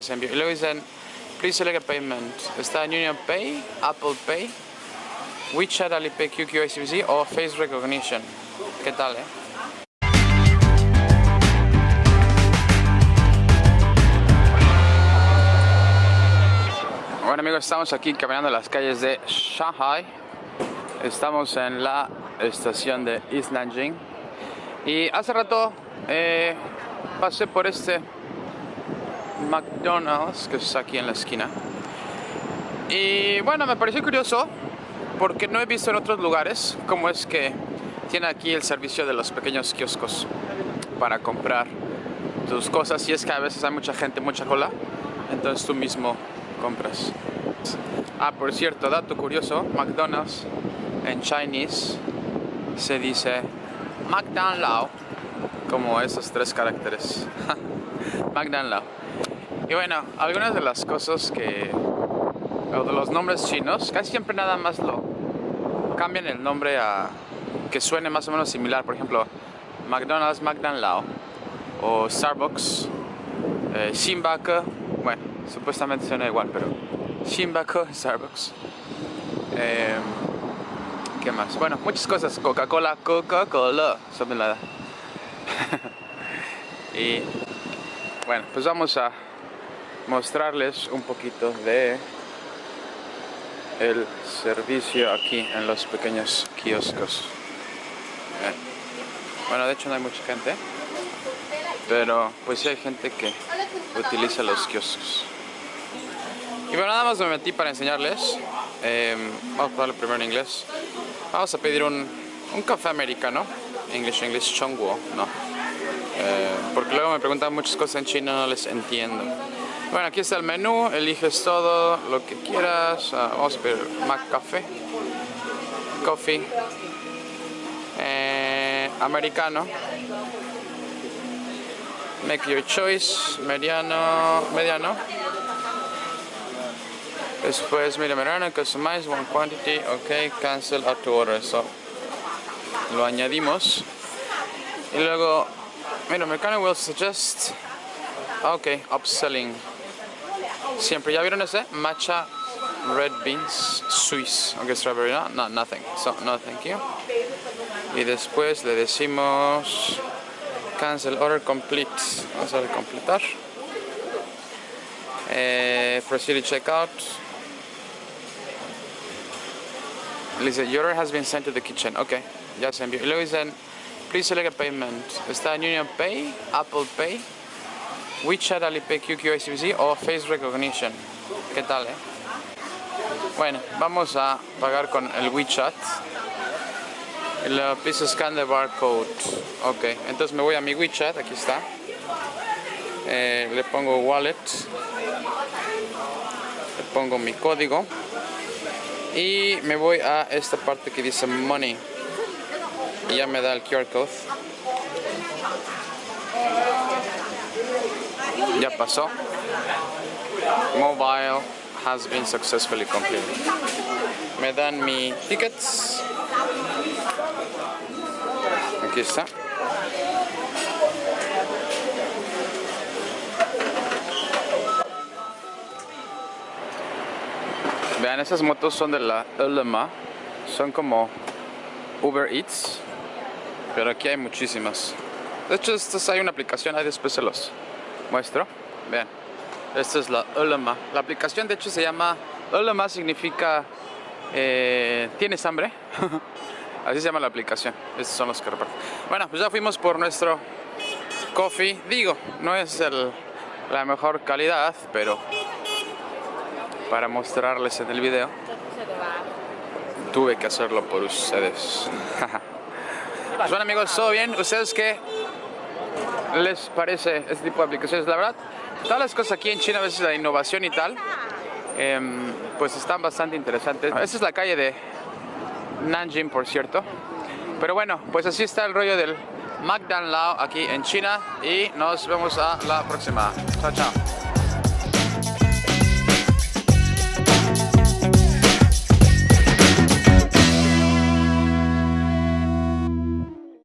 Y luego dicen, please select a payment. Está Union Pay, Apple Pay, WeChat, Alipay, QQ, ICBC o Face Recognition. ¿Qué tal, eh? Bueno amigos, estamos aquí caminando en las calles de Shanghai. Estamos en la estación de East Nanjing. Y hace rato eh, pasé por este McDonald's que está aquí en la esquina. Y bueno, me pareció curioso porque no he visto en otros lugares cómo es que tiene aquí el servicio de los pequeños kioscos para comprar tus cosas. Y es que a veces hay mucha gente, mucha cola, entonces tú mismo compras. Ah, por cierto, dato curioso, McDonald's en Chinese se dice McDonald's como esos tres caracteres. McDonald's. Y bueno, algunas de las cosas que, o de los nombres chinos, casi siempre nada más lo cambian el nombre a que suene más o menos similar. Por ejemplo, McDonald's, McDonald's o Starbucks, eh, bueno, supuestamente suena igual, pero Shinbaku, Starbucks. Eh, ¿Qué más? Bueno, muchas cosas. Coca-Cola, Coca-Cola, something like y bueno, pues vamos a mostrarles un poquito de el servicio aquí en los pequeños kioscos. Bueno, de hecho no hay mucha gente, pero pues sí hay gente que utiliza los kioscos. Y bueno, nada más me metí para enseñarles. Em, vamos a darle primero en inglés. Vamos a pedir un, un café americano. English, English, Chongguo, no. Eh, porque luego me preguntan muchas cosas en chino, no les entiendo. Bueno, aquí está el menú, eliges todo lo que quieras. Uh, vamos a pedir Mac Café, Coffee, eh, americano. Make your choice, mediano, mediano. Después, mira, mediano, customize one quantity, ok, cancel auto order. So, lo añadimos. Y luego, mira, americano will suggest, ok, upselling Siempre, ¿ya vieron ese? Matcha Red Beans Swiss. Aunque strawberry no, no, nothing. So, no, thank you. Y después le decimos cancel order complete. Vamos a completar. Eh, proceed to checkout. Dice, your order has been sent to the kitchen. Ok, ya se envió. Y luego dicen, please select a payment. Está en Union Pay, Apple Pay. WeChat, Alipay, QQ, ICBC o Face Recognition. ¿Qué tal, eh? Bueno, vamos a pagar con el WeChat. El please scan the barcode. Ok, entonces me voy a mi WeChat, aquí está. Eh, le pongo wallet. Le pongo mi código. Y me voy a esta parte que dice money. Y ya me da el QR code. Ya pasó. Mobile has been successfully completed. Me dan mi tickets. Aquí está. Vean, esas motos son de la Ulema. Son como Uber Eats. Pero aquí hay muchísimas. De hecho, estas hay una aplicación, ahí después se muestro. Vean, esta es la Ulema. La aplicación de hecho se llama Ulema, significa eh, ¿tienes hambre? Así se llama la aplicación. Estos son los que reparten. Bueno, pues ya fuimos por nuestro coffee. Digo, no es la mejor calidad, pero para mostrarles en el video tuve que hacerlo por ustedes. pues bueno amigos, ¿todo bien? ¿Ustedes qué les parece este tipo de aplicaciones? La verdad, todas las cosas aquí en China, a veces la innovación y tal, em, pues están bastante interesantes. Esta es la calle de Nanjing, por cierto. Pero bueno, pues así está el rollo del McDonald's aquí en China y nos vemos a la próxima. Chao, chao.